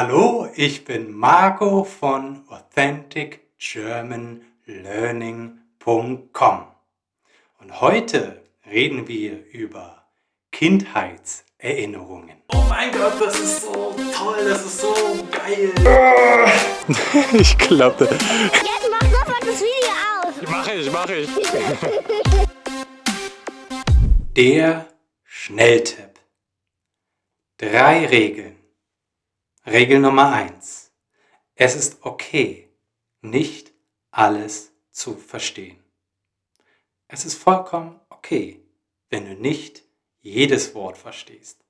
Hallo, ich bin Marco von AuthenticGermanLearning.com und heute reden wir über Kindheitserinnerungen. Oh mein Gott, das ist so toll, das ist so geil. ich glaube... Jetzt mach sofort das Video aus. Mach ich, mach ich. Der Schnelltipp. Drei Regeln Regel Nummer eins: Es ist okay, nicht alles zu verstehen. Es ist vollkommen okay, wenn du nicht jedes Wort verstehst.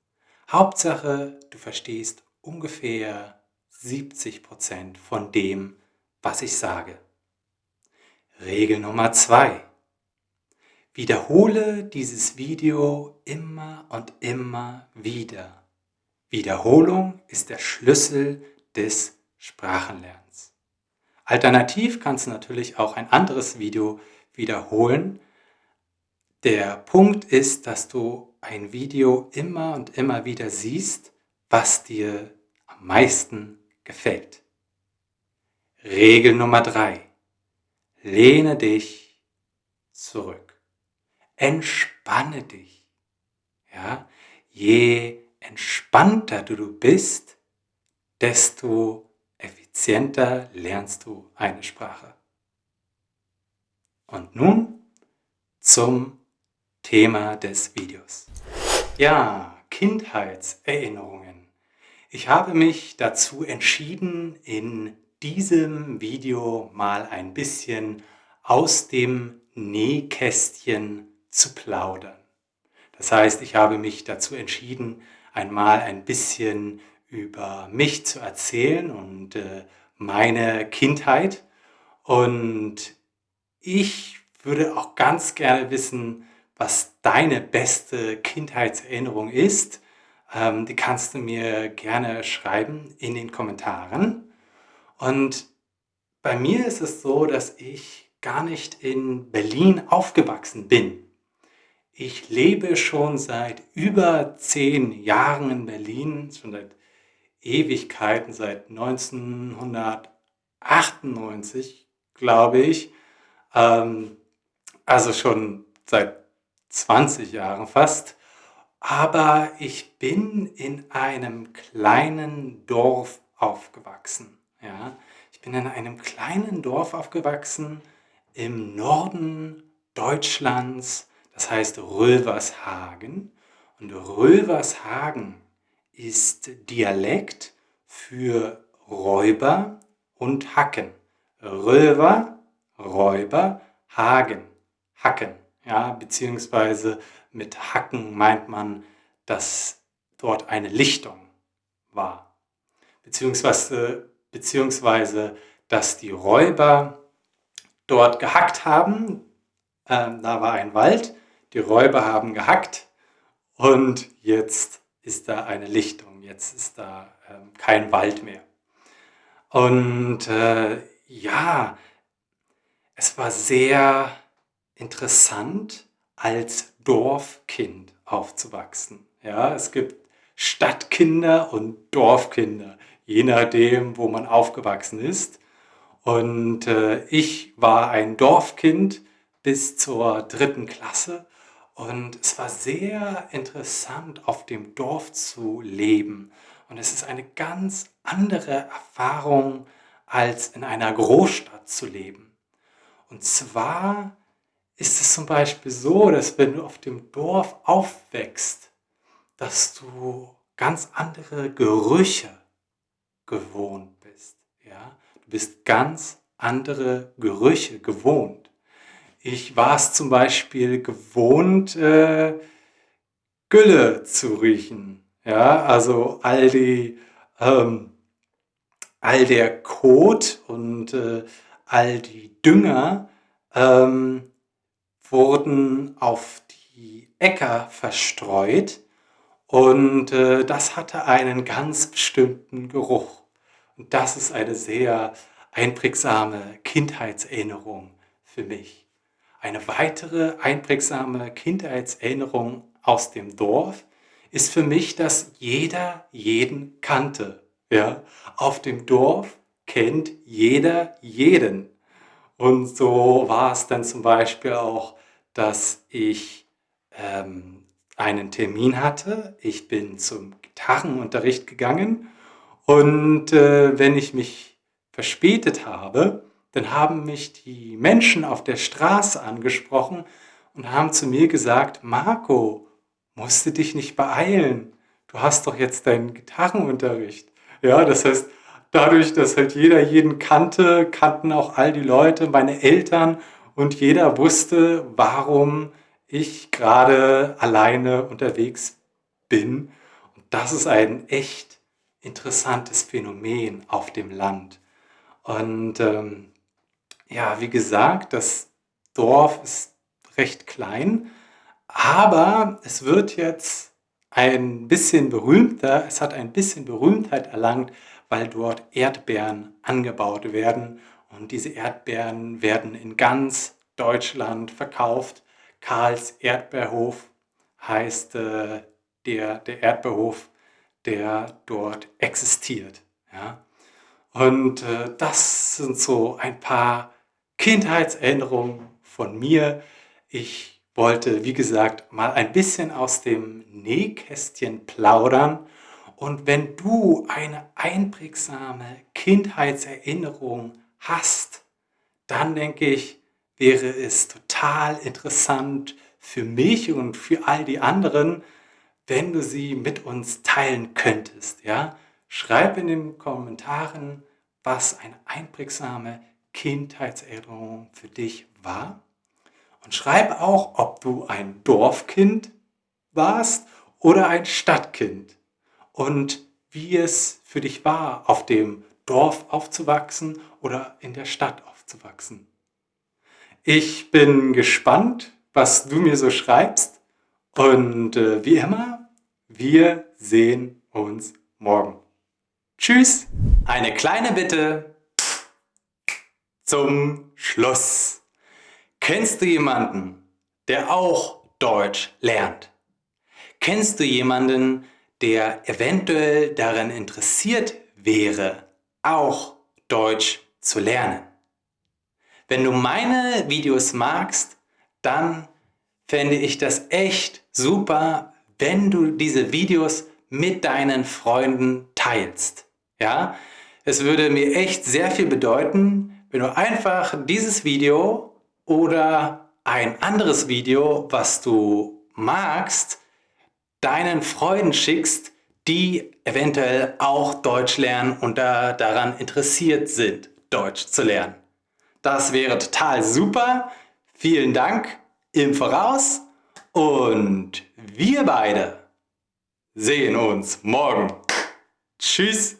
Hauptsache, du verstehst ungefähr 70% von dem, was ich sage. Regel Nummer zwei: Wiederhole dieses Video immer und immer wieder Wiederholung ist der Schlüssel des Sprachenlernens. Alternativ kannst du natürlich auch ein anderes Video wiederholen. Der Punkt ist, dass du ein Video immer und immer wieder siehst, was dir am meisten gefällt. Regel Nummer drei: Lehne dich zurück. Entspanne dich. Ja? Je entspannter du bist, desto effizienter lernst du eine Sprache. Und nun zum Thema des Videos. Ja, Kindheitserinnerungen. Ich habe mich dazu entschieden, in diesem Video mal ein bisschen aus dem Nähkästchen zu plaudern. Das heißt, ich habe mich dazu entschieden, einmal ein bisschen über mich zu erzählen und äh, meine Kindheit. Und ich würde auch ganz gerne wissen, was deine beste Kindheitserinnerung ist. Ähm, die kannst du mir gerne schreiben in den Kommentaren. Und bei mir ist es so, dass ich gar nicht in Berlin aufgewachsen bin. Ich lebe schon seit über zehn Jahren in Berlin, schon seit Ewigkeiten, seit 1998, glaube ich. Ähm, also schon seit 20 Jahren fast. Aber ich bin in einem kleinen Dorf aufgewachsen. Ja? Ich bin in einem kleinen Dorf aufgewachsen im Norden Deutschlands, das heißt Rövershagen. Und Rövershagen ist Dialekt für Räuber und Hacken. Röver, Räuber, Hagen, Hacken. Ja, beziehungsweise mit Hacken meint man, dass dort eine Lichtung war. Beziehungsweise, beziehungsweise dass die Räuber dort gehackt haben. Ähm, da war ein Wald die Räuber haben gehackt und jetzt ist da eine Lichtung, jetzt ist da ähm, kein Wald mehr. Und äh, ja, es war sehr interessant, als Dorfkind aufzuwachsen. Ja, es gibt Stadtkinder und Dorfkinder, je nachdem, wo man aufgewachsen ist. Und äh, ich war ein Dorfkind bis zur dritten Klasse und es war sehr interessant, auf dem Dorf zu leben. Und es ist eine ganz andere Erfahrung, als in einer Großstadt zu leben. Und zwar ist es zum Beispiel so, dass wenn du auf dem Dorf aufwächst, dass du ganz andere Gerüche gewohnt bist. Ja? Du bist ganz andere Gerüche gewohnt. Ich war es zum Beispiel gewohnt, äh, Gülle zu riechen. Ja, also all die, ähm, all der Kot und äh, all die Dünger ähm, wurden auf die Äcker verstreut und äh, das hatte einen ganz bestimmten Geruch. Und das ist eine sehr einprägsame Kindheitserinnerung für mich. Eine weitere einprägsame Kindheitserinnerung aus dem Dorf ist für mich, dass jeder jeden kannte. Ja, auf dem Dorf kennt jeder jeden. Und so war es dann zum Beispiel auch, dass ich ähm, einen Termin hatte. Ich bin zum Gitarrenunterricht gegangen und äh, wenn ich mich verspätet habe, dann haben mich die Menschen auf der Straße angesprochen und haben zu mir gesagt, Marco, musst du dich nicht beeilen. Du hast doch jetzt deinen Gitarrenunterricht. Ja, das heißt, dadurch, dass halt jeder jeden kannte, kannten auch all die Leute, meine Eltern und jeder wusste, warum ich gerade alleine unterwegs bin. Und das ist ein echt interessantes Phänomen auf dem Land. Und ähm, ja, wie gesagt, das Dorf ist recht klein, aber es wird jetzt ein bisschen berühmter, es hat ein bisschen Berühmtheit erlangt, weil dort Erdbeeren angebaut werden und diese Erdbeeren werden in ganz Deutschland verkauft. Karls Erdbeerhof heißt äh, der, der Erdbeerhof, der dort existiert. Ja? Und äh, das sind so ein paar Kindheitserinnerungen von mir. Ich wollte, wie gesagt, mal ein bisschen aus dem Nähkästchen plaudern. Und wenn du eine einprägsame Kindheitserinnerung hast, dann denke ich, wäre es total interessant für mich und für all die anderen, wenn du sie mit uns teilen könntest. Ja? Schreib in den Kommentaren, was eine einprägsame Kindheitserinnerung für dich war. Und schreib auch, ob du ein Dorfkind warst oder ein Stadtkind und wie es für dich war, auf dem Dorf aufzuwachsen oder in der Stadt aufzuwachsen. Ich bin gespannt, was du mir so schreibst und äh, wie immer, wir sehen uns morgen. Tschüss! Eine kleine Bitte zum Schluss. Kennst du jemanden, der auch Deutsch lernt? Kennst du jemanden, der eventuell daran interessiert wäre, auch Deutsch zu lernen? Wenn du meine Videos magst, dann fände ich das echt super, wenn du diese Videos mit deinen Freunden teilst. Ja, es würde mir echt sehr viel bedeuten, wenn du einfach dieses Video oder ein anderes Video, was du magst, deinen Freunden schickst, die eventuell auch Deutsch lernen und da daran interessiert sind, Deutsch zu lernen. Das wäre total super. Vielen Dank im Voraus und wir beide sehen uns morgen. Tschüss.